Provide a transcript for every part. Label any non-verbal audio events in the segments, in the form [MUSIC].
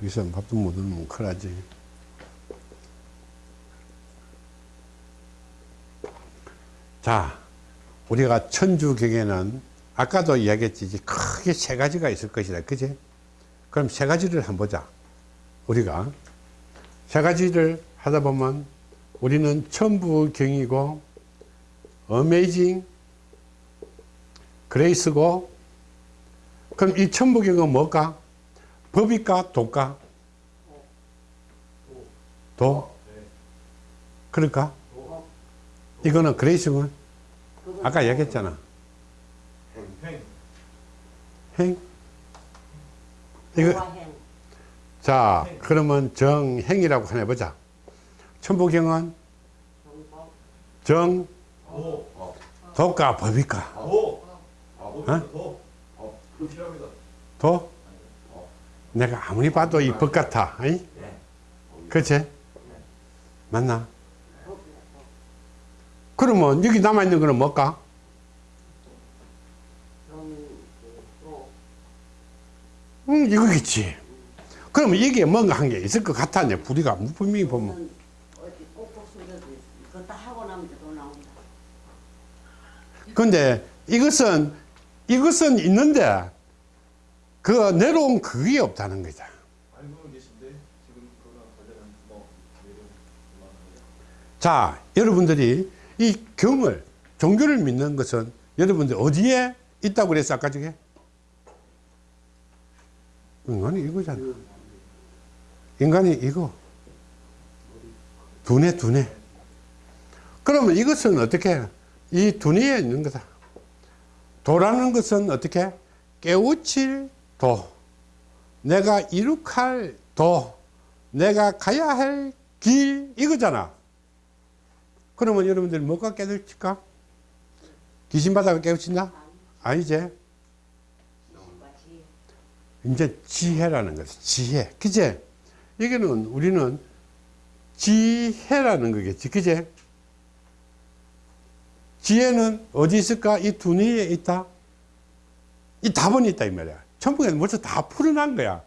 여기서 밥도 못 얻으면 큰일 나지. 자, 우리가 천주경에는 아까도 이야기했지 크게 세 가지가 있을 것이다. 그지? 그럼 세 가지를 한번 보자. 우리가 세 가지를 하다 보면 우리는 천부경이고 어메이징 그레이스고 그럼 이 천부경은 뭘까? 법일까? 도까? 도? 그럴까? 이거는 그레이스군 아까 얘기했잖아 행. 행 이거. 자 그러면 정행이라고 하나 해보자 천부경은. 정 도. 어. 도까 법일까 도. 내가 아무리 봐도 이 법 같아? 네. 그치? 맞나? 그러면 여기 남아있는 거는 뭘까? 음, 이거겠지. 그러면 이게 뭔가 한 게 있을 것 같아. 내 부리가 분명히 보면. 근데 이것은, 이것은 있는데, 그 내려온 그게 없다는 거죠. 자, 여러분들이 이 경을, 종교를 믿는 것은 여러분들 어디에 있다고 그랬어, 아까 저게? 인간이 이거잖아. 인간이 이거. 두뇌, 두뇌. 그러면 이것은 어떻게? 이 두뇌에 있는 거다. 도라는 것은 어떻게? 깨우칠 도. 내가 이룩할 도. 내가 가야 할 길, 이거잖아. 그러면 여러분들이 뭐가 깨우칠까? 귀신 바다가 깨우친다? 아니지. 이제 지혜라는 것이 지혜. 그제? 이게는 우리는 지혜라는 거겠지. 그제? 지혜는 어디 있을까? 이 두뇌에 있다. 이 답은 있다 이 말이야. 천국에는 벌써 다 풀어난 거야.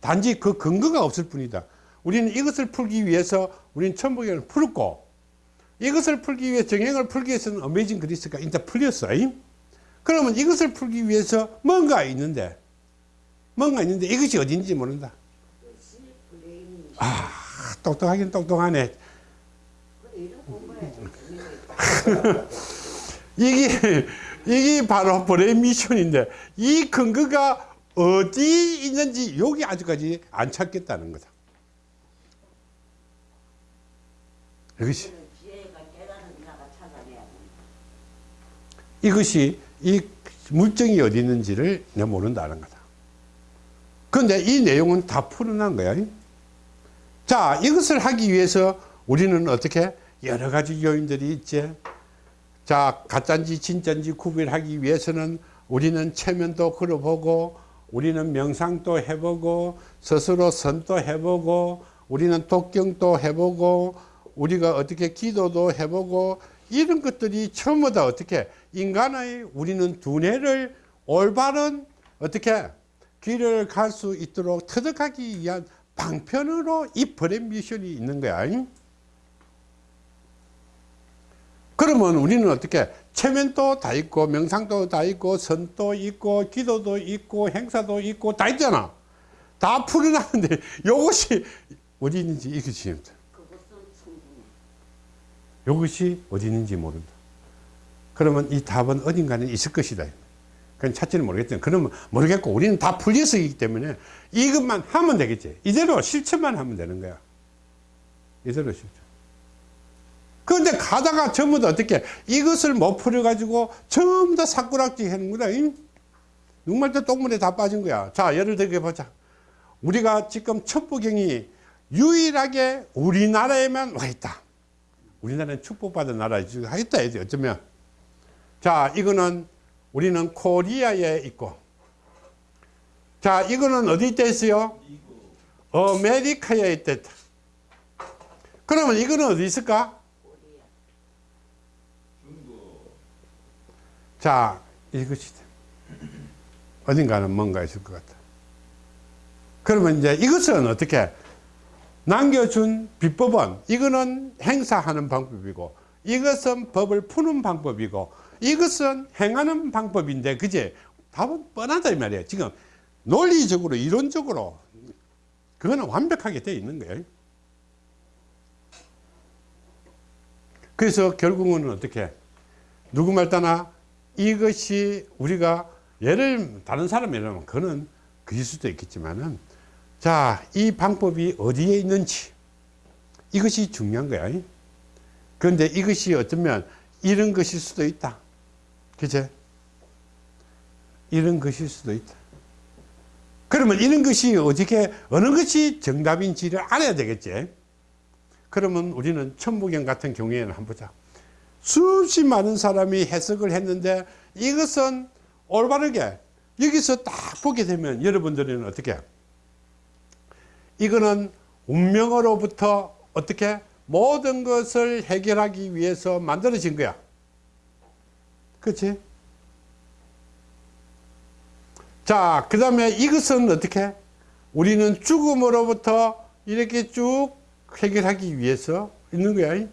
단지 그 근거가 없을 뿐이다. 우리는 이것을 풀기 위해서 우리는 천국에는 풀었고 이것을 풀기 위해 정행을 풀기 위해서는 어메이징 그리스가 일단 풀렸어. 잉? 그러면 이것을 풀기 위해서 뭔가 있는데 뭔가 있는데 이것이 어딘지 모른다. 아, 똑똑하긴 똑똑하네. [LAUGHS] 이게, 이게 바로 brain mission인데, 이 근거가 어디 있는지 여기 아직까지 안 찾겠다는 거다. 이것이. 이것이 이 물정이 어디 있는지를 내가 모른다는 거다. 그런데 이 내용은 다 풀어난 거야. 자, 이것을 하기 위해서 우리는 어떻게 여러 가지 요인들이 있지. 자, 가짜인지 진짜인지 구별하기 위해서는 우리는 체면도 걸어보고 우리는 명상도 해보고 스스로 선도 해보고 우리는 독경도 해보고 우리가 어떻게 기도도 해보고 이런 것들이 전부 다 어떻게 인간의 우리는 두뇌를 올바른 어떻게 길을 갈 수 있도록 터득하기 위한 방편으로 이 브랜 미션이 있는 거야. 잉? 그러면 우리는 어떻게 체면도 다 있고 명상도 다 있고 선도 있고 기도도 있고 행사도 있고 다 있잖아. 다 풀어놨는데 이것이 [LAUGHS] 어디 있는지 충분해. 이것이 어디 있는지 모른다. 그러면 이 답은 어딘가는 있을 것이다. 그건 찾지는 모르겠지만 그러면 모르겠고 우리는 다 풀려서 있기 때문에 이것만 하면 되겠지. 이대로 실천만 하면 되는 거야. 이대로 실천. 그런데 가다가 전부 다 어떻게 이것을 못 풀어가지고 전부 다 사꾸락지 하는 거다. 눈말 때 똥물에 다 빠진 거야. 자, 예를 들게 보자. 우리가 지금 첩부경이 유일하게 우리나라에만 와 있다. 우리나라는 축복받은 나라지. 하겠다, 이제 어쩌면. 자, 이거는 우리는 코리아에 있고. 자, 이거는 어디 있다 했어요? 미국, 아메리카에 있다. 그러면 이거는 어디 있을까? 우리야. 중국, 자, 이것이 어딘가는 뭔가 있을 것 같다. 그러면 이제 이것은 어떻게? 남겨준 비법은 이거는 행사하는 방법이고 이것은 법을 푸는 방법이고 이것은 행하는 방법인데 그제 답은 뻔하다 이 말이에요. 지금 논리적으로 이론적으로 그거는 완벽하게 되어 있는 거예요. 그래서 결국은 어떻게? 누구 말 따나 이것이 우리가 예를 다른 사람 예를 들면 그는 그럴 수도 있겠지만은 자 이 방법이 어디에 있는지. 이것이 중요한 거야. 그런데 이것이 어쩌면 이런 것일 수도 있다. 그제 이런 것일 수도 있다. 그러면 이런 것이 어떻게 어느 것이 정답인지를 알아야 되겠지? 그러면 우리는 천부경 같은 경우에는 한번 보자 수없이 많은 사람이 해석을 했는데 이것은 올바르게 여기서 딱 보게 되면 여러분들은 어떻게? 이거는 운명으로부터 어떻게 모든 것을 해결하기 위해서 만들어진 거야. 그렇지 자 그 다음에 이것은 어떻게? 우리는 죽음으로부터 이렇게 쭉 해결하기 위해서 있는 거야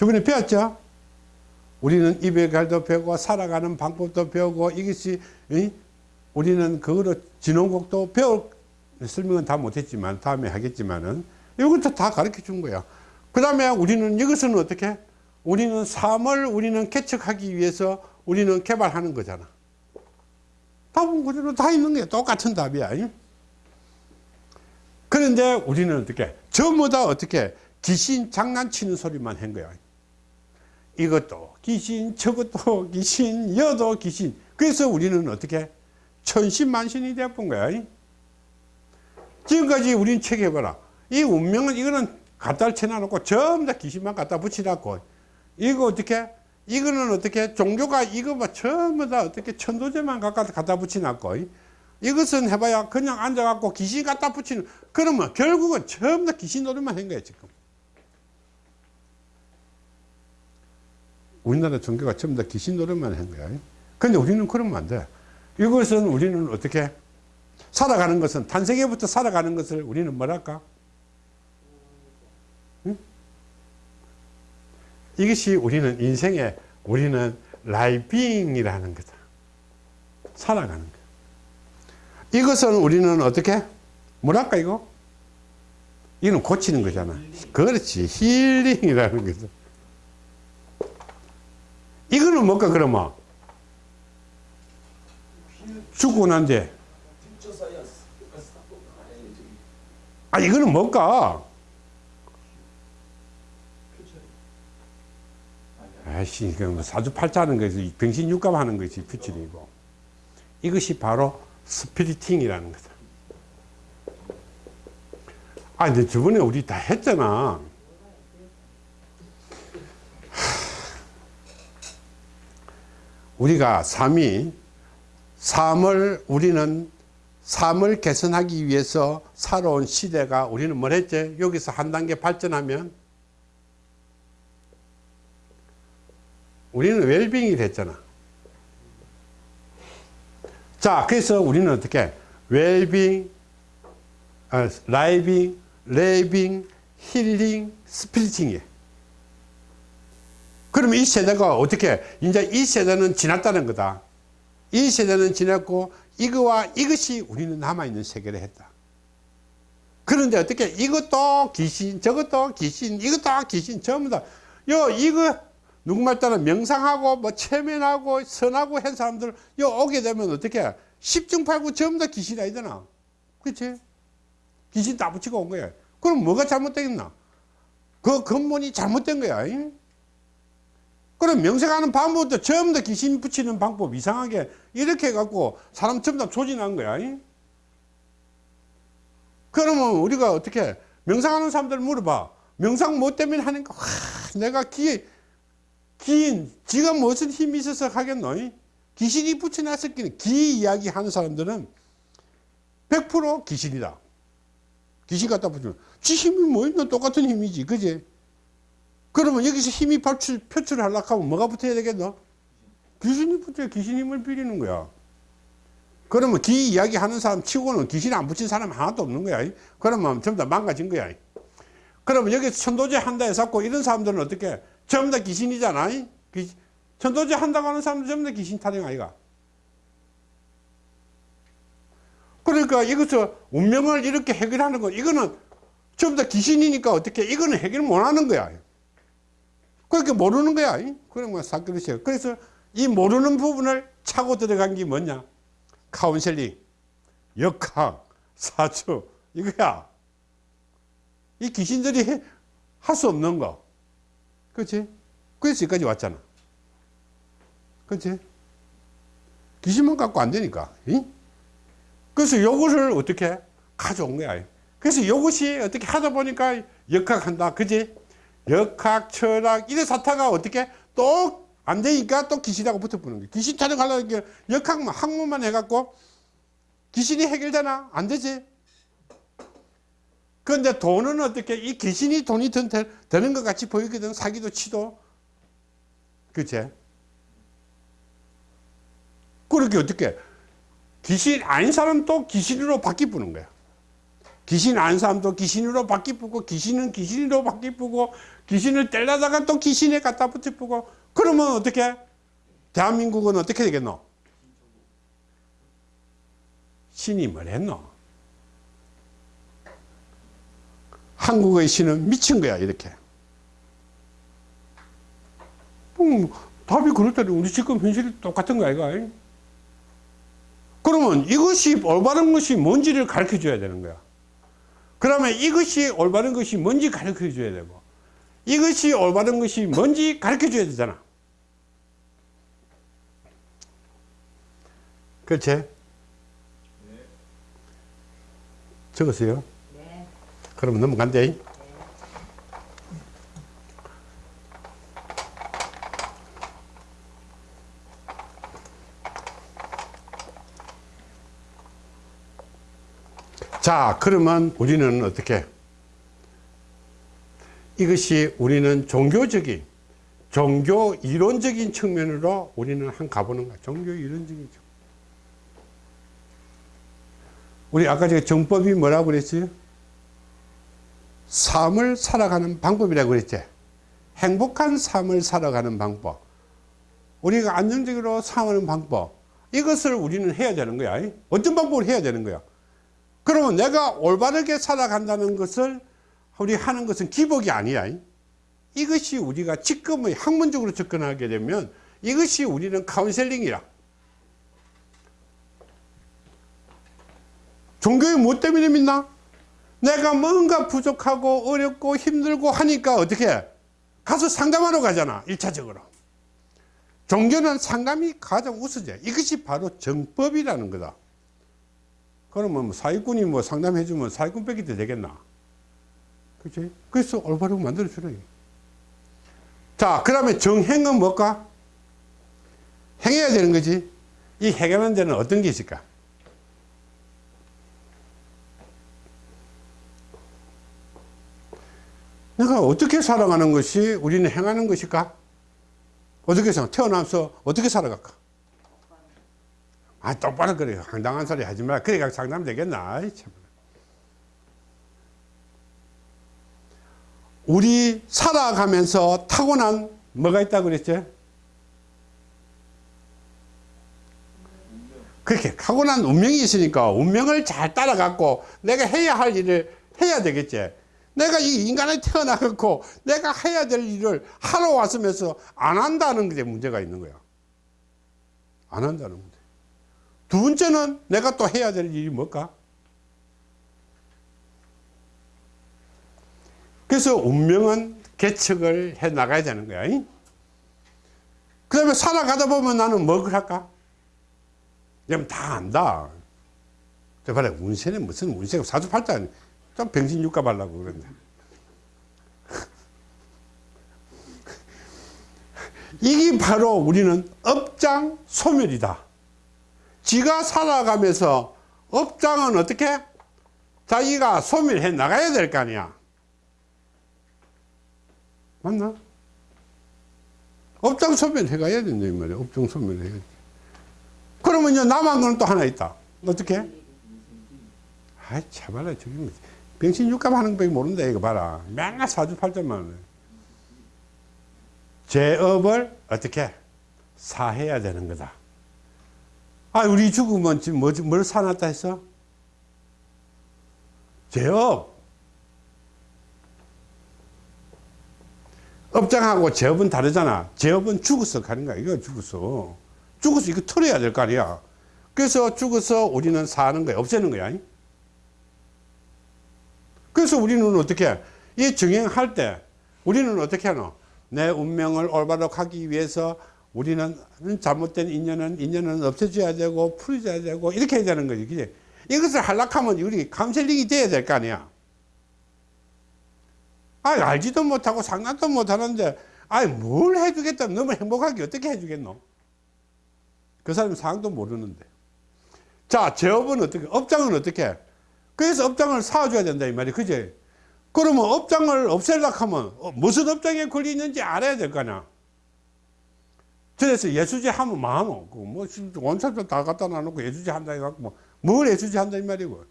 저번에 배웠죠? 우리는 입의 갈도 배우고 살아가는 방법도 배우고 이것이 이? 우리는 그거로 진원곡도 배울 설명은 다 못했지만 다음에 하겠지만은 이것도 다 가르쳐 준 거야 그 다음에 우리는 이것은 어떻게? 우리는 삶을 우리는 개척하기 위해서 우리는 개발하는 거잖아. 답은 그대로 다 있는 거야 똑같은 답이야. 이? 그런데 우리는 어떻게? 전부 다 어떻게? 귀신 장난치는 소리만 한 거야 이것도 귀신 저것도 [LAUGHS] 귀신 여도 귀신. 그래서 우리는 어떻게 천신만신이 되어본 거야 지금까지 우리는 체크해봐라. 이 운명은 이거는 갖다 쳐놔놓고 전부 다 귀신만 갖다 붙여놨고. 이거 어떻게? 이거는 어떻게? 종교가 이거 뭐 전부 다 어떻게 천도제만 갖다 붙여놨고 이것은 해봐야 그냥 앉아갖고 귀신 갖다 붙이는 그러면 결국은 전부 다 귀신 노릇만 한 거야 지금 우리나라 종교가 전부 다 귀신 노릇만 한 거야. 근데 우리는 그러면 안돼. 이것은 우리는 어떻게 살아가는 것은 탄생에부터 살아가는 것을 우리는 뭐랄까? 응? 이것이 우리는 인생에 우리는 living이라는 거다. 살아가는 거. 이것은 우리는 어떻게? 뭐랄까 이거? 이는 고치는 거잖아. 그렇지. 힐링이라는 거죠 이거는 뭘까 그러면? 죽고 난 뒤에. future science 아 이거는 뭘까 아이씨 그뭐 사주팔자하는 것이 병신육감 하는 것이 퓨처이고 이것이 바로 스피리팅이라는 거다. 아 근데 저번에 우리 다 했잖아 우리가 삶이 삶을 우리는 삶을 개선하기 위해서 살아온 시대가 우리는 뭘 했지? 여기서 한 단계 발전하면 우리는 웰빙이 됐잖아. 자, 그래서 우리는 어떻게 웰빙, 아, living, living, 힐링, spiriting이에요. 그러면 이 세대가 어떻게 이제 이 세대는 지났다는 거다. 이 세대는 지났고 이거와 이것이 우리는 남아있는 세계를 했다. 그런데 어떻게 이것도 귀신 저것도 귀신 이것도 귀신 전부 다요 이거 누구말 따라 명상하고 뭐 체면하고 선하고 한 사람들 요 오게 되면 어떻게 십중팔구 전부 다 귀신이 아니잖아. 그렇지? 귀신 다 붙이고 온 거야. 그럼 뭐가 잘못되겠나? 그 근본이 잘못된 거야. 잉? 그럼 명색하는 방법도 다 귀신 붙이는 방법 이상하게 이렇게 해갖고 사람 전부 다 조진한 거야. 잉? 그러면 우리가 어떻게 명상하는 사람들 물어봐. 명상 뭐 때문에 하는 거? 와, 내가 기, 기인, 지가 무슨 힘이 있어서 하겠노? 잉? 귀신이 붙여놨었기는 기 이야기 하는 사람들은 100% 귀신이다. 귀신 갖다 붙이면 지 힘이 뭐 있노? 똑같은 힘이지. 그지? 그러면 여기서 힘이 표출, 표출하려고 하면 뭐가 붙어야 되겠노? 귀신이 붙어야 귀신 힘을 빌리는 거야. 그러면 기 이야기 하는 사람 치고는 귀신 안 붙인 사람 하나도 없는 거야. 그러면 전부 다 망가진 거야. 그러면 여기 천도제 한다 해서 이런 사람들은 어떻게? 전부 다 귀신이잖아. 귀- 천도제 한다고 하는 사람들 전부 다 귀신 타령 아이가. 그러니까 이것을 운명을 이렇게 해결하는 거, 이거는 전부 다 귀신이니까 어떻게, 이거는 해결 못 하는 거야. 그렇게 모르는 거야. 그런 거 사그릇이야. 그래서 이 모르는 부분을 차고 들어간 게 뭐냐? 카운셀링, 역학, 사주, 이거야. 이 귀신들이 할 수 없는 거. 그렇지? 그래서 여기까지 왔잖아. 그렇지? 귀신만 갖고 안 되니까. 이? 그래서 요것을 어떻게 가져온 거야. 그래서 요것이 어떻게 하다 보니까 역학한다. 그지? 역학, 철학, 이래 사타가 어떻게 또 안 되니까 또 귀신하고 붙어보는 거야. 귀신 타령하려는 게 역학만, 학문만 해갖고 귀신이 해결되나? 안 되지. 그런데 돈은 어떻게, 이 귀신이 돈이 든, 되는 것 같이 보이거든. 사기도 치도. 그치? 그렇게 어떻게, 귀신 아닌 사람도 귀신으로 바뀌푸는 거야. 귀신 아닌 사람도 귀신으로 바뀌고 귀신은 귀신으로 바뀌고 귀신을 떼려다가 또 귀신에 갖다 붙이고 그러면 어떻게 대한민국은 어떻게 되겠노? 뭘 했노? 한국의 신은 미친 거야 이렇게 음, 답이 그렇다니 우리 지금 현실이 똑같은 거 아이가? 그러면 이것이 올바른 것이 뭔지를 가르쳐 줘야 되는 거야 그러면 이것이 올바른 것이 뭔지 가르쳐 줘야 되고 이것이 올바른 것이 뭔지 가르쳐 줘야 되잖아 그렇지? 적었어요? 네. 그러면 넘어간대 자 그러면 우리는 어떻게? 이것이 우리는 종교적인 종교 이론적인 측면으로 우리는 한 가보는 거야. 종교 이론적인 우리 아까 제가 정법이 뭐라고 그랬어요? 삶을 살아가는 방법이라고 그랬지? 행복한 삶을 살아가는 방법. 우리가 안정적으로 사는 방법. 이것을 우리는 해야 되는 거야. 어떤 방법을 해야 되는 거야 그러면 내가 올바르게 살아간다는 것을 우리 하는 것은 기복이 아니야. 이것이 우리가 지금의 학문적으로 접근하게 되면 이것이 우리는 카운셀링이라. 종교에 뭐 때문에 믿나? 내가 뭔가 부족하고 어렵고 힘들고 하니까 어떻게 가서 상담하러 가잖아. 일차적으로 종교는 상담이 가장 우수제. 이것이 바로 정법이라는 거다. 그러면 뭐 사기꾼이 뭐 상담해주면 사기꾼 뺏기도 되겠나? 그치? 그래서 올바르게 만들어주라. 자, 그 다음에 정행은 뭘까? 행해야 되는 거지. 이 행하는 데는 어떤 게 있을까? 내가 어떻게 살아가는 것이 우리는 행하는 것일까? 어떻게 생각? 태어나서 어떻게 살아갈까? 아, 똑바로 그래. 황당한 소리 하지 마. 그래가 상담 되겠나? 참. 우리 살아가면서 타고난 뭐가 있다고 그랬지? 그렇게 타고난 운명이 있으니까 운명을 잘 따라갖고 내가 해야 할 일을 해야 되겠지. 내가 이 인간에 태어나갖고 내가 해야 될 일을 하러 왔으면서 안 한다는 게 문제가 있는 거야. 안 한다는 문제. 두 번째는 내가 또 해야 될 일이 뭘까? 그래서 운명은 개척을 해 나가야 되는 거야. 그 다음에 살아가다 보면 나는 뭘 할까? 그럼 다 안다. 저 봐라, 운세는 무슨 운세가 사주팔자, 좀 병신 육가 발라고 그런데. [LAUGHS] 이게 바로 우리는 업장 소멸이다. 지가 살아가면서 업장은 어떻게? 자기가 소멸해 나가야 될 거 아니야. 맞나? 업장 소멸해 가야 된다, 이 말이야. 업장 소멸해. 그러면 이제 남은 거는 또 하나 있다. 어떻게? 아이 참말라 저기 뭐 병신 육감 하는 법이 모른다 이거 봐라 맨날 사주팔자만 하네. 제업을 어떻게 사해야 되는 거다 아 우리 죽으면 지금 뭐, 뭘 사놨다 했어? 제업 업장하고 제업은 다르잖아. 제업은 죽어서 가는 거야. 이거 죽어서. 죽어서 이거 털어야 될 거 아니야. 그래서 죽어서 우리는 사는 거야. 없애는 거야. 그래서 우리는 어떻게 이 정행할 때 우리는 어떻게 하노? 내 운명을 올바로 가기 위해서 우리는 잘못된 인연은 인연은 없애줘야 되고 풀어줘야 되고 이렇게 해야 되는 거지. 그지? 이것을 하려고 하면 우리 카운셀링이 돼야 될 거 아니야. 아 알지도 못하고 상관도 못하는데 아뭘 해주겠다. 너무 행복하게 어떻게 해주겠노? 그 사람 상황도 모르는데. 자 제업은 어떻게 업장은 어떻게? 그래서 업장을 사줘야 된다 이 말이 그지? 그러면 업장을 없애려고 하면 어, 무슨 업장에 걸려 있는지 알아야 될거 아니야 그래서 예수제 하면 많어 그뭐 원사도 다 갖다 놔놓고 예수제 한다 해갖고 뭐뭘 예수제 한다 이 말이고.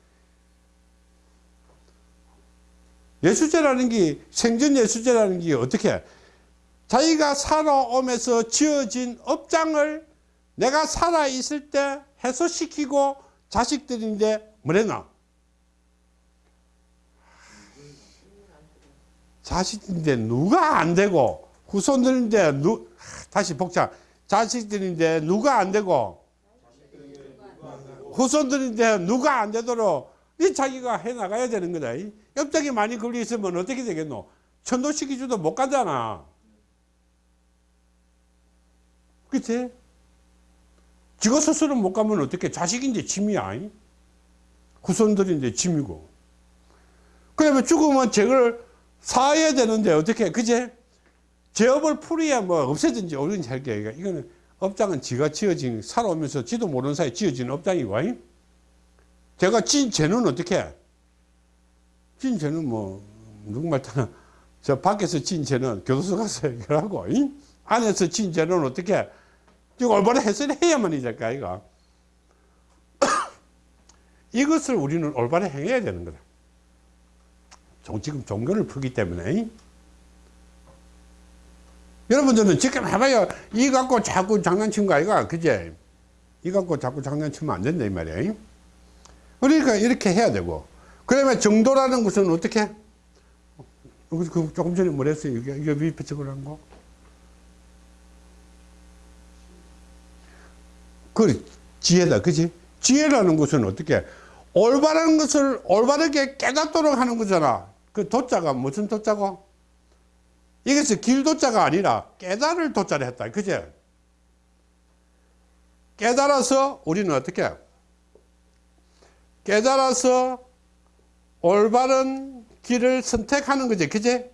예수제라는 게 생전 예수제라는 게 어떻게? 자기가 살아오면서 지어진 업장을 내가 살아있을 때 해소시키고 자식들인데 뭐랬나? 자식인데 누가 안 되고 후손들인데 누 다시 복잡 자식들인데 누가 안 되고 후손들인데 누가 안 되도록 이 자기가 해 나가야 되는 거다. 이 업장이 많이 걸려 있으면 어떻게 되겠노? 천도시키지도 못 가잖아. 그치? 지가 스스로 못 가면 어떻게? 자식인데 짐이야. 이? 후손들인데 짐이고. 그러면 죽으면 죄를 사해야 되는데 어떻게? 그 제? 죄업을 풀어야 뭐 없애든지 어든지 할 게. 이거는 업장은 지가 지어진, 살아오면서 지도 모르는 사이에 지어진 업장이고. 이? 제가 진 죄는 어떻게? 진 죄는 뭐, 누구말 따나, 저 밖에서 진 죄는 교도소 가서 해결하고, 이? 안에서 진 죄는 어떻게? 지금 올바로 해설해야만 이 될까, 이거. [COUGHS] 이것을 우리는 올바로 행해야 되는 거다. 종- 지금 종교를 풀기 때문에. 이? 여러분들은 지금 해봐요. 이 갖고 자꾸 장난친 거 아이가? 그제? 이 갖고 자꾸 장난치면 안 된다, 이 말이야. 이? 그러니까 이렇게 해야 되고. 그러면 정도라는 것은 어떻게? 그 조금 전에 뭐랬어요? 이게, 이게 위패적으로 한 거? 그 지혜다. 그지? 지혜라는 것은 어떻게? 올바른 것을 올바르게 깨닫도록 하는 거잖아. 그 도자가 무슨 도자고? 이것이 길도자가 아니라 깨달을 도자를 했다. 그지? 깨달아서 우리는 어떻게? 깨달아서 올바른 길을 선택하는 거지. 그지?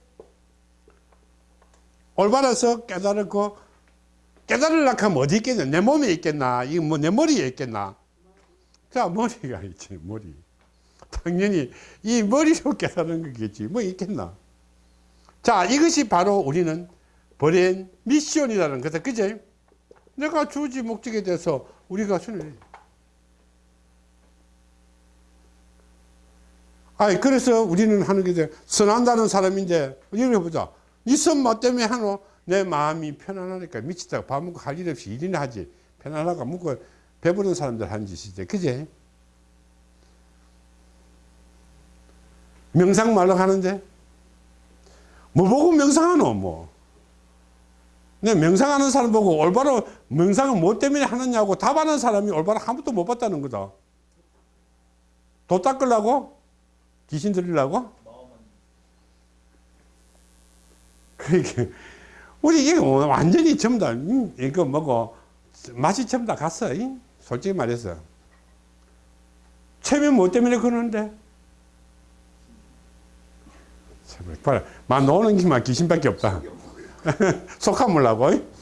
올바라서 깨달았고, 깨달으려고 하면 어디 있겠냐? 내 몸에 있겠나? 이거 뭐내 머리에 있겠나? 자, 머리가 있지, 머리. 당연히 이 머리로 [LAUGHS] 깨달은 거겠지. 뭐 있겠나? 자, 이것이 바로 우리는 버린 미션이라는 거다. 그지? 내가 주지 목적에 대해서 우리가 순을 아니 그래서 우리는 하는 게 선한다는 사람인데 이걸 보자. 이선뭐 때문에 하노? 내 마음이 편안하니까 미치다가 밥 먹고 할 일 없이 일이나 하지. 편안하고 먹고 배부른 사람들 하는 짓이지 그제? 명상 말로 하는데 뭐 보고 명상하노 뭐내 명상하는 사람 보고 올바로 명상은 뭐 때문에 하느냐고 답하는 사람이 올바로 한 번도 못 봤다는 거다 도 닦으려고 귀신 들리려고? 그러니까 우리 이게 뭐 완전히 전부 다 음, 이거 뭐고 맛이 전부 다 갔어. 이? 솔직히 말해서 체면 뭐 때문에 그러는데? 봐라, 막 노는 게만 귀신밖에 없다. [LAUGHS] 속함을라고.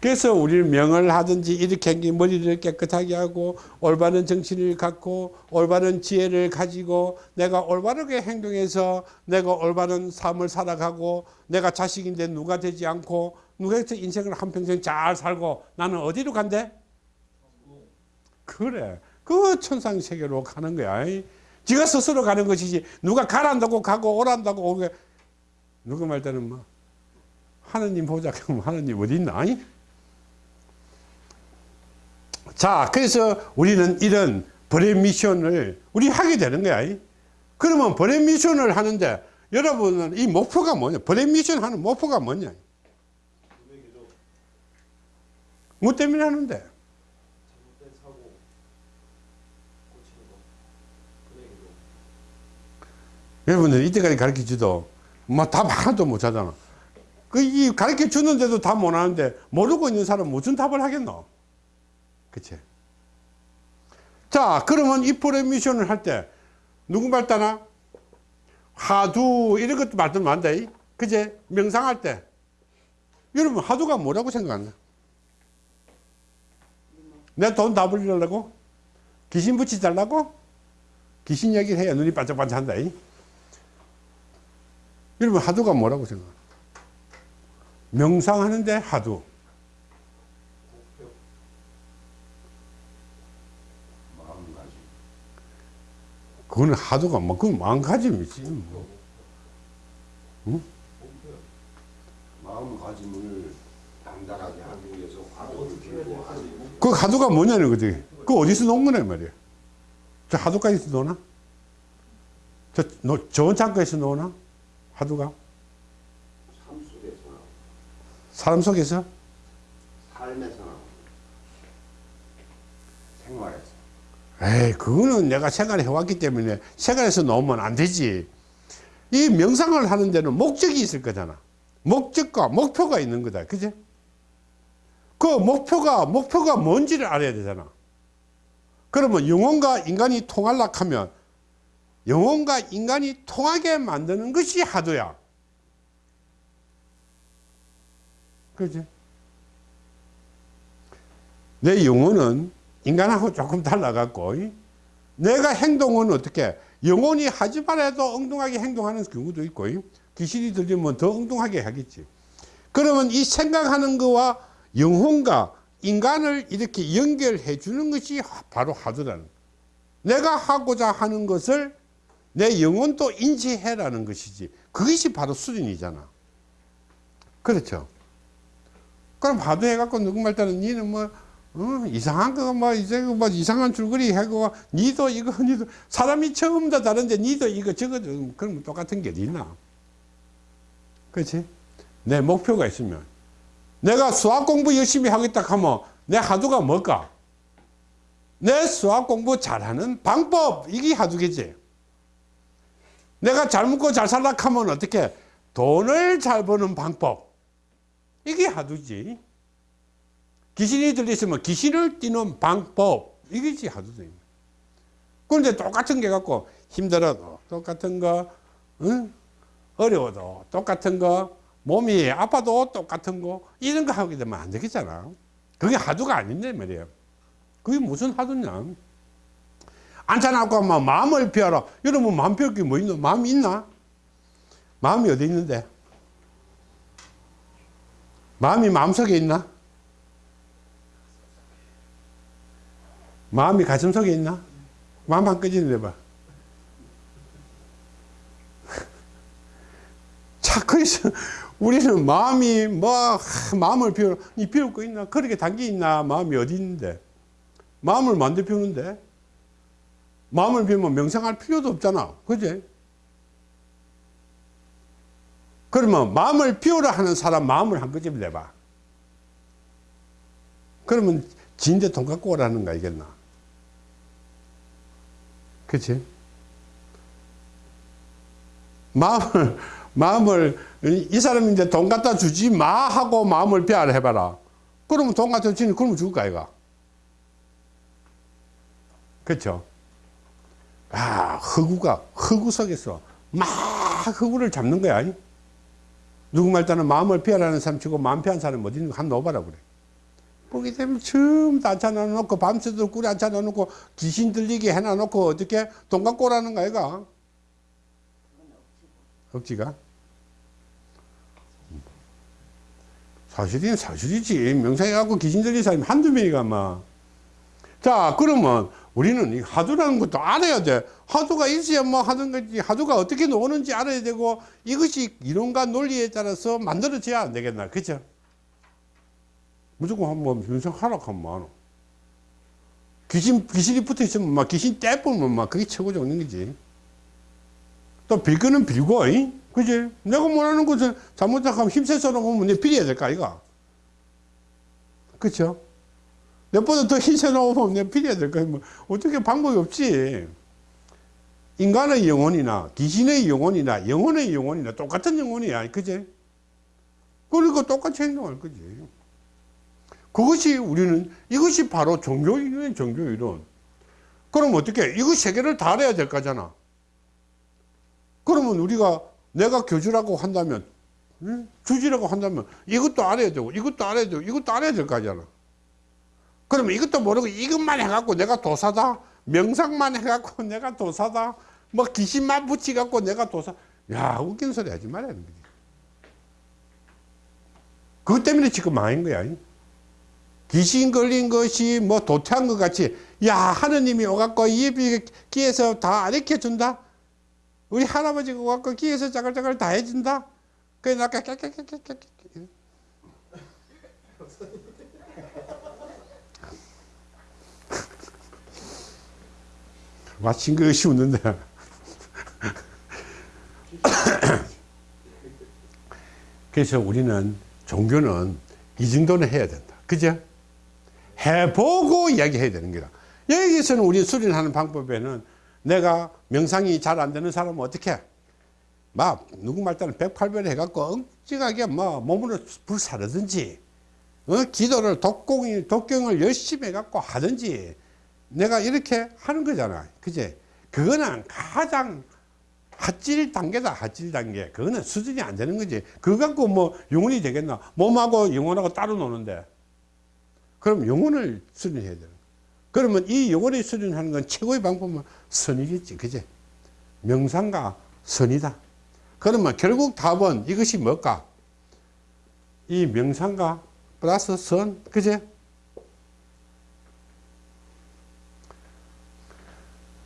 그래서 우리는 명을 하든지 이렇게 한게 머리를 깨끗하게 하고 올바른 정신을 갖고 올바른 지혜를 가지고 내가 올바르게 행동해서 내가 올바른 삶을 살아가고 내가 자식인데 누가 되지 않고 누가 해서 인생을 한평생 잘 살고 나는 어디로 간대? 그래. 그 천상 세계로 가는 거야. 이. 지가 스스로 가는 것이지 누가 가란다고 가고 오란다고 오게 누가 말 때는 뭐 하느님 보자 [LAUGHS] 그럼 하느님 어디 있나? 이? 자, 그래서 우리는 이런 브레 미션을 우리 하게 되는 거야. 이. 그러면 브레 미션을 하는데 여러분은 이 목표가 뭐냐? 브레 미션 하는 목표가 뭐냐? 뭐 때문에 하는데? 잘못된 사고 고치는 거. 금액이죠. 여러분들 이때까지 가르쳐 주도 뭐답 하나도 못 하잖아. 그이 가르쳐 주는데도 답 못 하는데 모르고 있는 사람 무슨 답을 하겠노? 그치? 자, 그러면 이 프레미션을 할 때 누구 말 따나? 하두 이런 것도 말들면 안 돼. 그제? 명상할 때. 여러분 하두가 뭐라고 생각하나? 내 돈다 불리려고? 귀신 붙이 달라고? 귀신 얘기를 해야 눈이 반짝반짝한다. 이. 여러분 하두가 뭐라고 생각하나? 명상하는데. 마음가짐. 그거는 하두가 뭐 그건 마음가짐이지. 뭐. 목표. 마음가짐을 단단하게 하기 위해서 해야 들고 목표. 그 하두가 뭐냐는 거지. 그 어디서 놓은 거냐 말이야. 저 하두까지 놓나? 저 노, 좋은 창고에서 놓나? 나오고 사람 속에서? 삶에서 생활에서 에이, 그거는 내가 생활해 왔기 때문에 생활에서 놓으면 안 되지. 이 명상을 하는 데는 목적이 있을 거잖아. 목적과 목표가 있는 거다. 그지? 그 목표가, 목표가 뭔지를 알아야 되잖아. 그러면 영혼과 인간이 통하려 하면 영혼과 인간이 통하게 만드는 것이 하도야. 그지? 내 영혼은 인간하고 조금 달라갖고, 이? 내가 행동은 어떻게, 영혼이 하지 말아도 엉뚱하게 행동하는 경우도 있고, 이? 귀신이 들리면 더 엉뚱하게 하겠지. 그러면 이 생각하는 거와 영혼과 인간을 이렇게 연결해 주는 것이 바로 거예요. 내가 하고자 하는 것을 내 영혼도 인지해라는 것이지. 그것이 바로 수련이잖아. 그렇죠. 그럼 하도 해갖고 누구 말따는 니는 뭐, 어, 이상한 거, 뭐, 이제 뭐 이상한 줄거리 하고, 니도 이거, [LAUGHS] 니도, 사람이 처음 다 다른데 니도 이거 저거, 좀 그럼 똑같은 게 있나? 그렇지? 내 목표가 있으면. 내가 수학 공부 열심히 하겠다 하면 내 하두가 뭘까? 내 수학 공부 잘하는 방법, 이게 하두겠지. 내가 잘 먹고 잘 살라 하면 어떻게? 돈을 잘 버는 방법. 이게 하두지. 귀신이 들리시면 귀신을 띄는 방법. 이게지 하두지. 그런데 똑같은 게 갖고 힘들어도 똑같은 거, 응? 어려워도 똑같은 거, 몸이 아파도 똑같은 거, 이런 거 하게 되면 안 되겠잖아. 그게 하두가 아닌데 말이에요. 그게 무슨 하두냐. 앉아놓고 막 마음을 피하라. 여러분 마음 피울 게뭐 있노? 마음이 있나? 마음이 어디 있는데? 마음이 마음속에 있나? 마음이 가슴 속에 있나? 마음 한 끄집어내봐. 자, 그래서 우리는 마음이 뭐, 하, 마음을 비워, 이 비울 거 있나? 그렇게 단계 있나? 마음이 어디 있는데? 마음을 만들 비우는데? 마음을 비우면 명상할 필요도 없잖아. 그지? 그러면 마음을 비우라 하는 사람 마음을 한 끄집어 내봐. 그러면 진대 돈 갖고 오라는 거 알겠나? 그치? 마음을, 마음을, 이 사람인데 돈 갖다 주지 마 하고 마음을 비하를 해봐라. 그러면 돈 갖다 주니 그러면 죽을 거 아이가? 그쵸? 아, 허구가, 허구 속에서 막 허구를 잡는 거야. 누구 말따는 마음을 피하라는 사람 치고 마음 피한 사람 어디 있는 거한 놓아봐라 그래. 보게 되면 처음 다 앉혀놔 놓고 밤새도록 꿀에 앉혀놔 놓고 귀신 들리게 해놔 놓고 어떻게 돈 갖고 오라는 거 아이가? 억지가? 사실은 사실이지. 명상해 갖고 귀신 들린 사람이 한두 명이가 막. 자, 그러면 우리는 이 하두라는 것도 알아야 돼. 하두가 있어야 뭐 하는 거지. 하두가 어떻게 노는지 알아야 되고 이것이 이론과 논리에 따라서 만들어져야 안 되겠나. 그죠? 무조건 한번 윤상 하락하면 많어. 귀신, 귀신이 붙어 있으면 막 귀신 떼보면 막 그게 최고 좋는 거지. 또 빌거는 빌고, 이? 그지? 내가 원하는 것을 잘못하면 힘세서 나오면 내 빌어야 될까, 이가? 그쵸? 내보다 더 힘세 나오면 내가 빌어야 될까? 뭐, 어떻게 방법이 없지. 인간의 영혼이나 귀신의 영혼이나 영혼의 영혼이나 똑같은 영혼이야. 그지? 그러니까 똑같이 행동할 거지. 그것이 우리는 이것이 바로 종교이론, 종교이론. 그럼 어떻게? 이거 세 개를 다 알아야 될 거잖아. 그러면 우리가 내가 교주라고 한다면, 응? 주지라고 한다면 이것도 알아야 되고, 이것도 알아야 되고, 이것도 알아야 될 거잖아. 그러면 이것도 모르고 이것만 해갖고 내가 도사다? 명상만 해갖고 [LAUGHS] 내가 도사다? 뭐 귀신만 붙이갖고 내가 도사? 야, 웃긴 소리 하지 말아야 거지. 그것 때문에 지금 망한 거야. 귀신 걸린 것이 뭐 도태한 것 같이 야 하느님이 오갖고 이 귀에서 다 가르쳐 준다 우리 할아버지가 오갖고 귀에서 짜글짜글 다 해준다 그래 나 깨깨깨깨깨깨 마친 것이 웃는데 그래서 우리는 종교는 이 정도는 해야 된다 그죠? 해보고 이야기해야 되는 거다. 여기서는 우리 수련하는 방법에는 내가 명상이 잘 안 되는 사람은 어떻게? 해? 막 누구 말따는 108별 해갖고 엉찍하게 뭐 몸으로 불사르든지 어? 기도를 독공, 독경을 열심히 해갖고 하든지 내가 이렇게 하는 거잖아. 그제? 그거는 가장 핫질 단계다, 핫질 단계. 그거는 수준이 안 되는 거지. 그거 갖고 뭐 영혼이 되겠나? 몸하고 영혼하고 따로 노는데. 그럼 영혼을 수련해야 되는. 그러면 이 영혼을 수련하는 건 최고의 방법은 선이겠지. 그제? 명상과 선이다. 그러면 결국 답은 이것이 뭘까? 이 명상과 플러스 선, 그제?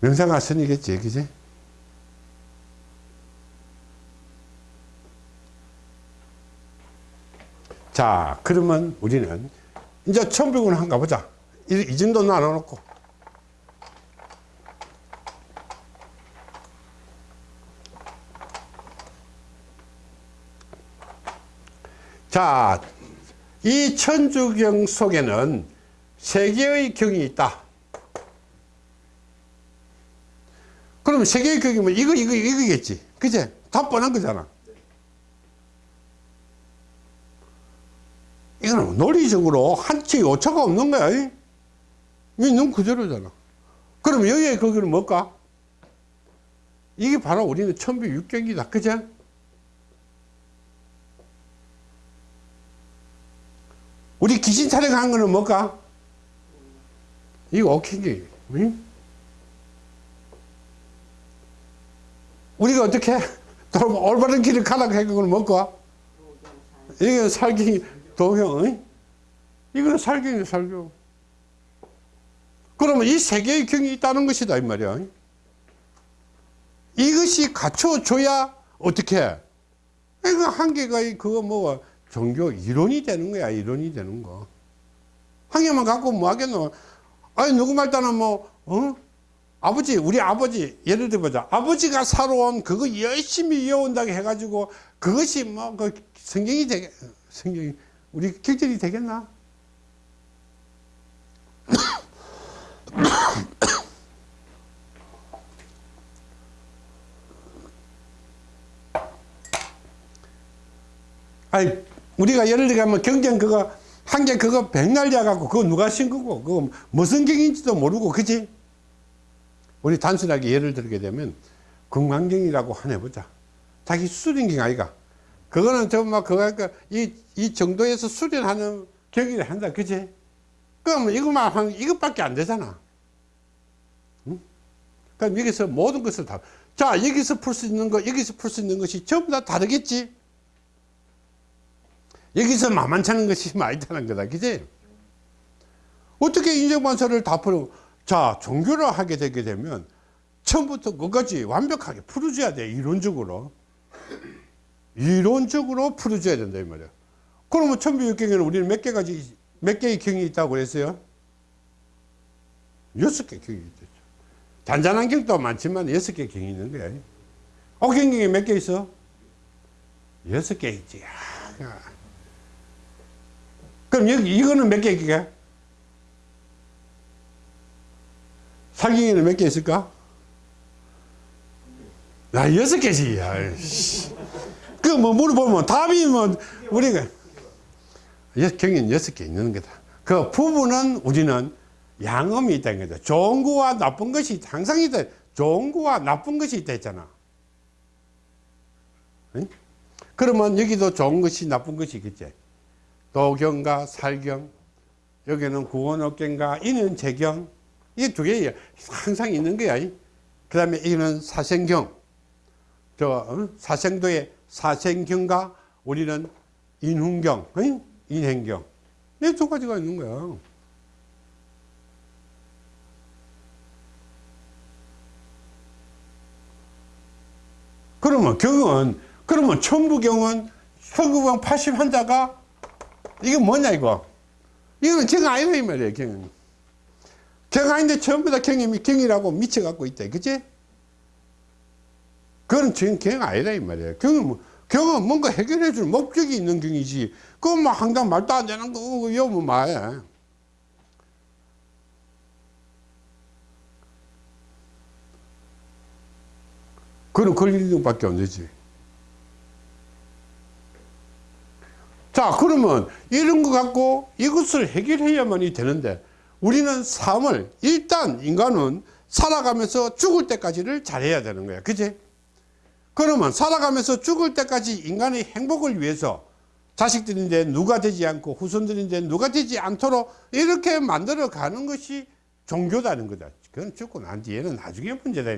명상과 선이겠지, 그제? 자, 그러면 우리는 이제 천백은 한가 보자. 이, 이 정도 나눠놓고. 자, 이 천주경 속에는 세 개의 경이 있다. 그러면 세 개의 경이면 이거, 이거, 이거겠지. 그제? 다 뻔한 거잖아. 이거는 논리적으로 한치 오차가 없는 거야. 이 있는 그대로잖아. 그럼 여기에 거기는 뭘까? 이게 바로 우리는 천비 육경이다. 그죠? 우리 귀신 촬영한 거는 뭘까? 이거 오킹기. 응? 우리가 어떻게 올바른 길을 가라고 한 거는 뭘까? 이게 살기 응? 이거는 살경이 살경. 그러면 이 세 개의 경이 있다는 것이다, 이 말이야. 이것이 갖춰줘야 어떻게 해? 이거 한 개가 그거 뭐 종교 이론이 되는 거야, 이론이 되는 거. 한 개만 갖고 뭐 하겠노? 아니, 누구 말따는 뭐, 어? 아버지, 우리 아버지, 예를 들어보자. 아버지가 살아온 그거 열심히 이어온다고 해가지고 그것이 뭐, 그 성경이 되게, 성경이, 우리 격절이 되겠나? [COUGHS] 아니, 우리가 예를 들면 경쟁 그거, 한 개 그거 백날자 갖고 그거 누가 신 거고, 그거 무슨 경인지도 모르고, 그지? 우리 단순하게 예를 들게 되면 금강경이라고 하나 해보자. 자기 수련경 아이가. 그거는 정말 그거 이, 이 정도에서 수련하는 경기를 한다. 그지? 그러면 이것만 하면 이것밖에 안 되잖아. 응? 그럼 여기서 모든 것을 다. 자, 여기서 풀 수 있는 거, 여기서 풀 수 있는 것이 전부 다 다르겠지? 여기서 만만찮은 것이 많다는 거다. 그지? 어떻게 인정반사를 다 풀어? 자, 종교를 하게 되게 되면 처음부터 끝까지 완벽하게 풀어줘야 돼, 이론적으로. 이론적으로 풀어줘야 된다, 이 말이야. 그러면 천부육경에는 우리는 몇 개가지, 몇 개의 경이 있다고 그랬어요? 여섯 개 경이 있죠. 잔잔한 경도 많지만 여섯 개 경이 있는 거야. 어경경에 몇개 있어? 여섯 개 있지. 야. 그럼 여기, 이거는 몇 개 있게? 사경에는 몇 개 있을까? 야, 여섯 개지. 그뭐 물어보면 답이 뭐 우리가 여- 경인 여섯 개 있는 거다. 그 부분은 우리는 양음이 있다는 거죠. 좋은 거와 나쁜 것이 항상 있다. 좋은 거와 나쁜 것이 있다 했잖아. 응? 그러면 여기도 좋은 것이 나쁜 것이 있겠지. 도경과 살경, 여기는 구원업경과 이는 재경, 이 두 개 항상 있는 거야. 그 다음에 이는 사생경, 저 어? 사생도의 사생경과 우리는 인훈경, 응? 인행경, 이 두 가지가 있는 거야. 그러면 경은 그러면 천부경은 서구경 80 한자가 이게 뭐냐 이거 이거는 경 아니라 이 말이에요 경은 경 아닌데 전부 다 경이 경이라고 미쳐갖고 있다 그치? 그건 지금 경 아니다 이 말이에요. 경은 뭐, 경은 뭔가 해결해 줄 목적이 있는 경이지. 그건 뭐 항상 말도 안 되는 거 이거 뭐 말이야 그건 걸리는 밖에 안 되지. 자 그러면 이런 거 갖고 이것을 해결해야만이 되는데 우리는 삶을 일단 인간은 살아가면서 죽을 때까지를 잘해야 되는 거야. 그지 그러면 살아가면서 죽을 때까지 인간의 행복을 위해서 자식들인데 누가 되지 않고 후손들인데 누가 되지 않도록 이렇게 만들어 가는 것이 종교다는 거다. 그건 죽고 난 뒤에는 나중에 문제다.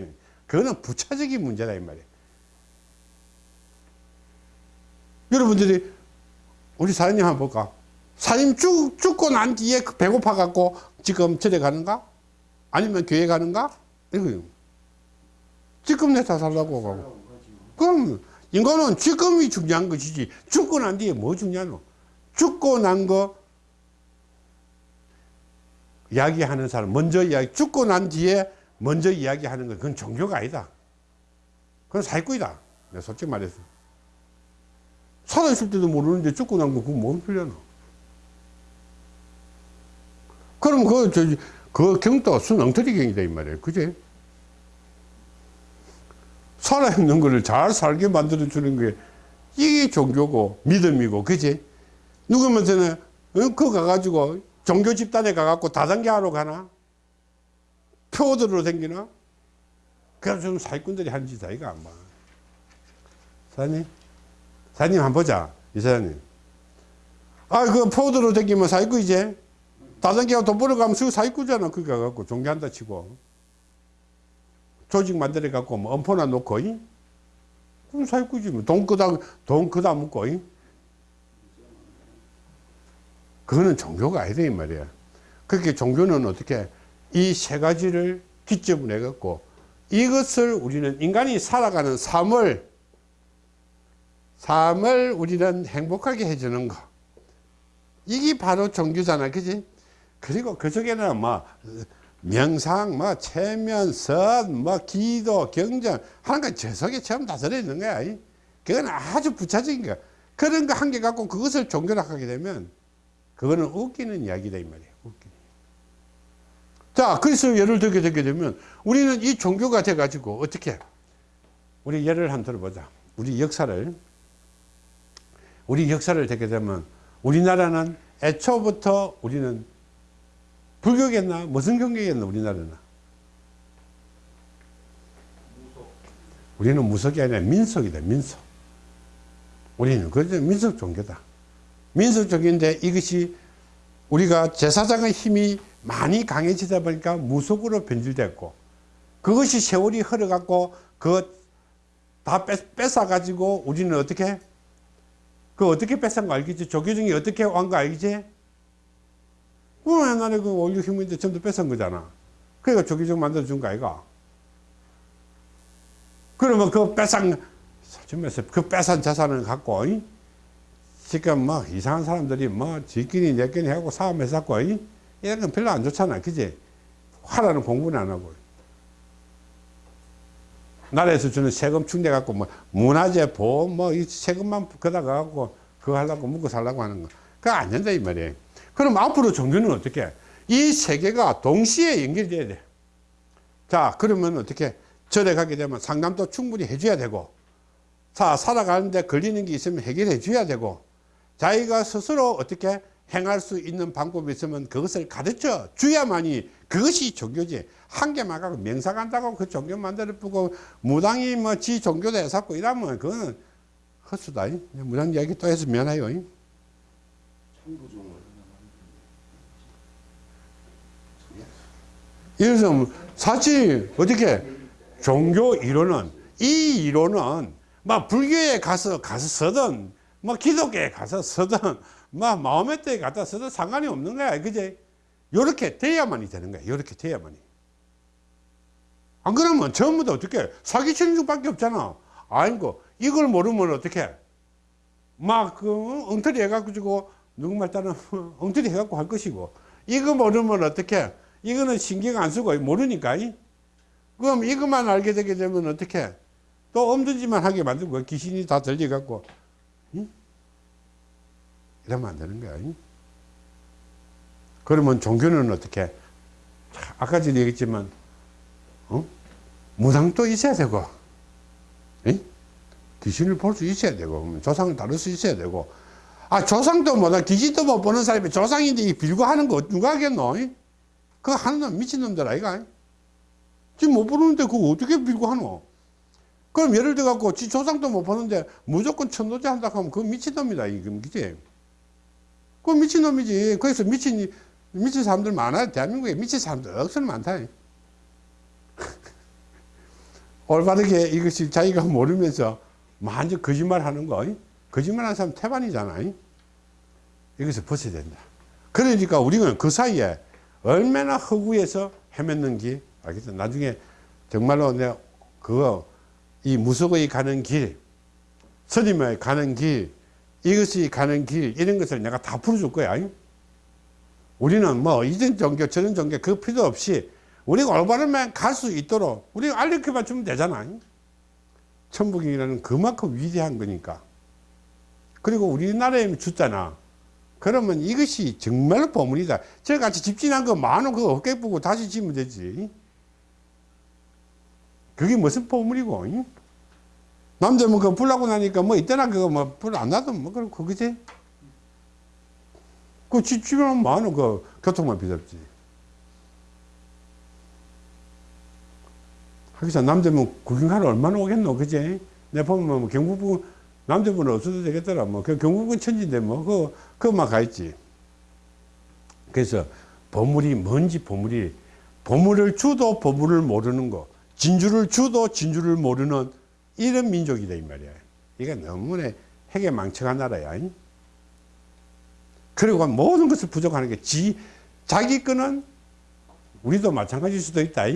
그거는 부차적인 문제다 이 말이야. 여러분들이 우리 사장님 한번 볼까? 사장님 죽, 죽고 난 뒤에 그 배고파 갖고 지금 절에 가는가? 아니면 교회 가는가? 이거 지금 내 다 살라고 가고. 그럼 인간은 지금이 중요한 것이지 죽고 난 뒤에 뭐 중요하노? 죽고 난 거 이야기하는 사람 먼저 이야기 죽고 난 뒤에 먼저 이야기하는 거 그건 종교가 아니다. 그건 사기꾼이다. 내가 솔직히 말해서. 살아있을 때도 모르는데 죽고 난 거 그거 뭔 소리야 그럼 그, 저, 그 경도가 순엉터리 경이다 이 말이에요. 그지 살아있는 거를 잘 살게 만들어 주는 게 이게 종교고 믿음이고 그지 누구면서는 어, 그거 가가지고 종교 집단에 가갖고 다단계 하러 가나? 표들로 댕기나? 그래서 좀 사기꾼들이 하는 짓 아이가 안 봐. 사장님? 사장님 한번 보자 이사장님. 아 그 포드로 댕기면 사기꾼 이제 다단계가 돈 벌어가면 수 사기꾼이잖아 그거 가갖고 종교한다 치고 조직 만들어 갖고 뭐 엄포나 놓고 이? 그럼 사기꾼이지 뭐. 돈 그다 돈 그다 묻고 이? 그거는 종교가 아니다 이 말이야 그렇게 종교는 어떻게 이 세 가지를 기점을 해 갖고 이것을 우리는 인간이 살아가는 삶을 삶을 우리는 행복하게 해주는 거. 이게 바로 종교잖아. 그지? 그리고 그 속에는 뭐, 명상, 뭐, 체면, 선, 뭐, 기도, 경전, 하는 건저 속에 전부 다 들어 있는 거야. 이. 그건 아주 부차적인 거야. 그런 거 한 개 갖고 그것을 종교라 하게 되면, 그거는 웃기는 이야기다, 이 말이야. 웃기는. 자, 그래서 예를 들게 되게 되면, 우리는 이 종교가 돼 가지고, 어떻게, 우리 예를 한번 들어보자. 우리 역사를. 우리 역사를 듣게 되면 우리나라는 애초부터 우리는 불교겠나 무슨 경계겠나 우리나라는 우리는 무속이 아니라 민속이다 민속 우리는 그저 민속 종교다 민속 종교인데 이것이 우리가 제사장의 힘이 많이 강해지다 보니까 무속으로 변질됐고 그것이 세월이 흘러갖고 그거 다 뺏어 가지고 우리는 어떻게 그 어떻게 뺏은 거 알겠지? 조교중이 어떻게 한거 알겠지? 그 옛날에 그 원료 힘인데 전부 뺏은 거잖아. 그러니까 조기적 만들어준 거 아이가? 그러면 그 뺏은, 솔직히 그 뺏은 자산을 갖고, 이? 지금 뭐 이상한 사람들이 뭐 지끼리 내끼리 하고 싸움해서 갖고, 이? 이런 건 별로 안 좋잖아. 그지? 하라는 공부는 안 하고. 나라에서 주는 세금 충내갖고 뭐 문화재 보험 뭐 이 세금만 거다가 갖고 그거 하려고 먹고 살라고 하는 거. 그거 안 된다 이 말이에요. 그럼 앞으로 종교는 어떻게? 이세 개가 동시에 연결돼야 돼. 자, 그러면 어떻게? 절에 가게 되면 상담도 충분히 해줘야 되고, 자, 살아가는데 걸리는 게 있으면 해결해 줘야 되고, 자기가 스스로 어떻게 행할 수 있는 방법이 있으면 그것을 가르쳐 줘야만이 그것이 종교지. 한 개만 갖고 명사 간다고 그 종교 만들어 보고 무당이 뭐 지 종교도 해서 이러면 그거는 헛수다. 이. 무당 이야기 또 해서 미안해요. 이. 천부종 을 이래서 사실 어떻게? 종교 이론은 이 이론은 막 불교에 가서 가서 쓰든 뭐 기독교에 가서 쓰든 뭐 마음의 때에 갖다 쓰든 상관이 없는 거야. 그제? 요렇게 돼야만이 되는 거야. 요렇게 돼야만이. 안 그러면 전부 다 어떻게 사기치는 수밖에 없잖아. 아이고 이걸 모르면 어떻게 막 그 엉터리 해가지고 누구 말 따라 [LAUGHS] 엉터리 해갖고 할 것이고. 이거 모르면 어떻게 이거는 신경 안 쓰고 모르니까 이? 그럼 이것만 알게 되게 되면 어떻게 또 엄두지만 하게 만들고 귀신이 다 들려갖고 이? 이러면 안 되는 거야 이? 그러면 종교는 어떻게 자, 아까 전에 얘기했지만 어? 무당도 있어야 되고 이? 귀신을 볼 수 있어야 되고 조상을 다룰 수 있어야 되고 아 조상도 뭐다 귀신도 못 보는 사람이 조상인데 이 빌고 하는 거 누가 하겠노 이? 그거 하는 놈 미친놈들 아이가 지금 못 보는데 그거 어떻게 빌고 하노? 그럼 예를 들어 갖고 지 조상도 못 보는데 무조건 천도제 한다 하면 그거 미친놈이다 이거 그지? 그거 미친놈이지. 그래서 미친 미친 사람들 많아 대한민국에. 미친 사람들 억수로 많다. [LAUGHS] 올바르게 이것이 자기가 모르면서 완전 거짓말 하는 거 거짓말 하는 사람 태반이잖아 이것을 벗어야 된다. 그러니까 우리는 그 사이에 얼마나 허구에서 헤맸는지 알겠죠 나중에 정말로 내가 그거 이 무속의 가는 길 스님의 가는 길 이것이 가는 길 이런 것을 내가 다 풀어줄 거야. 우리는 뭐 이전 종교 저런 종교 그 필요 없이 우리가 올바르면 갈 수 있도록 우리가 알려켜만 주면 되잖아. 천북이라는 그만큼 위대한 거니까. 그리고 우리나라에 줬잖아 그러면 이것이 정말 보물이다. 저같이 집진한 거 만원 그거 어깨 보고 다시 지면 되지. 그게 무슨 보물이고? 이? 남자면 그거 불나고 나니까 뭐 이때나 그거 뭐 불 안 나도 뭐 그럼 그거지? 그 집, 집에는 만원 그 교통만 비잡지. 하기사 남자면 구경하러 얼마나 오겠노 그지? 내 보면 뭐 경북부 남자분은 없어도 되겠더라. 뭐 그 경북은 천지인데 뭐그 그만 가 있지. 그래서 보물이 뭔지 보물이 보물을 주도 보물을 모르는 거 진주를 주도 진주를 모르는 이런 민족이다 이 말이야. 이게 너무나 핵에 망쳐간 나라야. 그리고 모든 것을 부족하는 게 지, 자기 거는 우리도 마찬가지일 수도 있다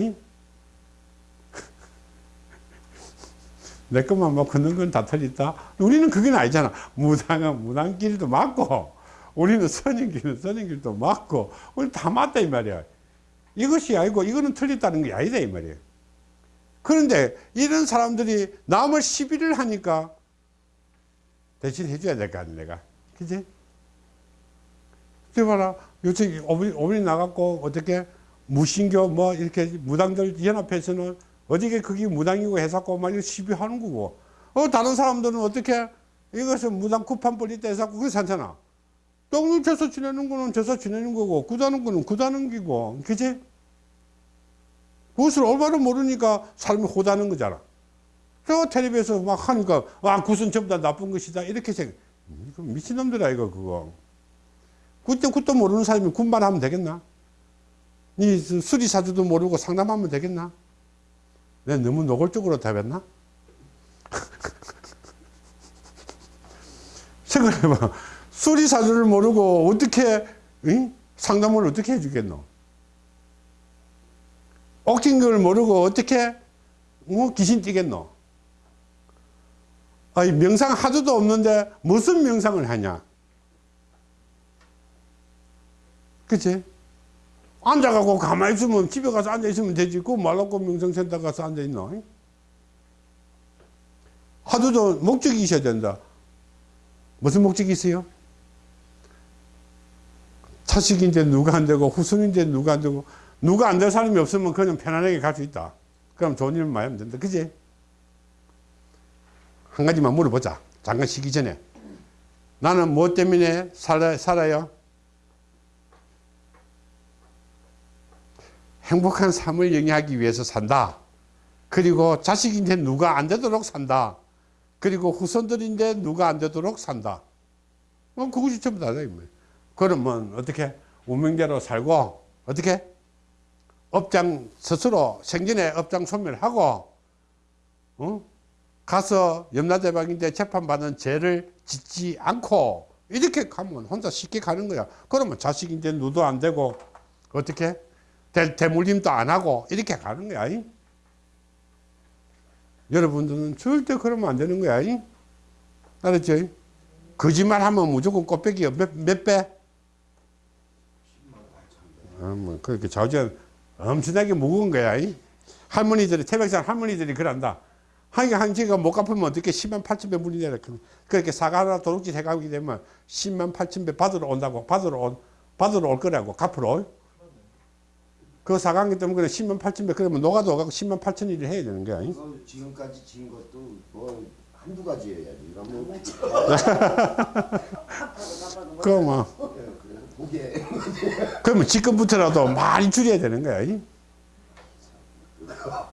내 것만 뭐 걷는 건 다 틀렸다. 우리는 그건 아니잖아. 무당은 무당길도 맞고, 우리는 선인길은 선인길도 맞고, 우리 다 맞다 이 말이야. 이것이 아니고 이거는 틀렸다는 게 아니다 이 말이야. 그런데 이런 사람들이 남을 시비를 하니까 대신 해줘야 될 거 아니야 내가. 그지? 저 봐라. 요새 어머니, 어머니 나갔고 어떻게 무신교 뭐 이렇게 무당들 연합해서는 어디게 그게 무당이고 해서고 막 이거 시비하는 거고. 어, 다른 사람들은 어떻게 이것은 무당 쿠판 벌리 때 해서고 그게 산잖아. 똥을 져서 지내는 거는 져서 지내는 거고, 구다는 거는 구다는 기고. 그지? 그것을 올바로 모르니까 삶이 호다는 거잖아. 저 텔레비에서 막 하니까, 와, 굿은 전부 다 나쁜 것이다. 이렇게 생각. 이거 미친놈들아, 이거, 그거. 그때 그것도 모르는 사람이 군말 하면 되겠나? 이 수리사주도 모르고 상담하면 되겠나? 내가 너무 노골적으로 답했나? [LAUGHS] 생각해봐. 수리사주를 모르고 어떻게 응? 상담을 어떻게 해주겠노? 옥진 걸 모르고 어떻게 뭐 귀신 뛰겠노? 아니 명상 하도도 없는데 무슨 명상을 하냐? 그치? 앉아가고 가만히 있으면 집에 가서 앉아있으면 되지. 그거 말라고 명상센터 가서 앉아있노? 하도도 목적이 있어야 된다. 무슨 목적이 있어요? 차식인데 누가 안 되고 후손인데 누가 안 되고 누가 안 될 사람이 없으면 그냥 편안하게 갈 수 있다. 그럼 좋은 일만 많이 하면 된다. 그지? 한 가지만 물어보자. 잠깐 쉬기 전에. 나는 뭐 때문에 살아, 살아요? 행복한 삶을 영위하기 위해서 산다. 그리고 자식인데 누가 안 되도록 산다. 그리고 후손들인데 누가 안 되도록 산다. 뭐 그것이 전부 다다. 그러면 어떻게 운명대로 살고 어떻게 업장 스스로 생전에 업장 소멸하고 어? 가서 염라대왕인데 재판받는 죄를 짓지 않고 이렇게 가면 혼자 쉽게 가는 거야. 그러면 자식인데 누도 안 되고 어떻게 대, 대물림도 안 하고 이렇게 가는 거야. 이? 여러분들은 절대 그러면 안 되는 거야. 이? 알았죠? 거짓말 하면 무조건 꽃배기 몇, 몇 배? 아, 뭐, 그렇게 좌우지간 엄청나게 무거운 거야. 이? 할머니들이, 태백산 할머니들이 그런다. 한, 한 개가 못 갚으면 어떻게 10만 8천 배 물이 내라. 그렇게 사과 하나 도둑질 해가게 되면 10만 8천 배 받으러 온다고, 받으러 온, 받으러 올 거라고, 갚으러. 그 사강기 때문에 10만 8천 배, 그러면 노가도 가고 10만 8천 일을 해야 되는 거야. 지금까지 진 것도 뭐 한두 가지여야지. 이거 뭐 [LAUGHS] 그 뭐, 보게 그러면 지금부터라도 많이 줄여야 되는 거야. 이?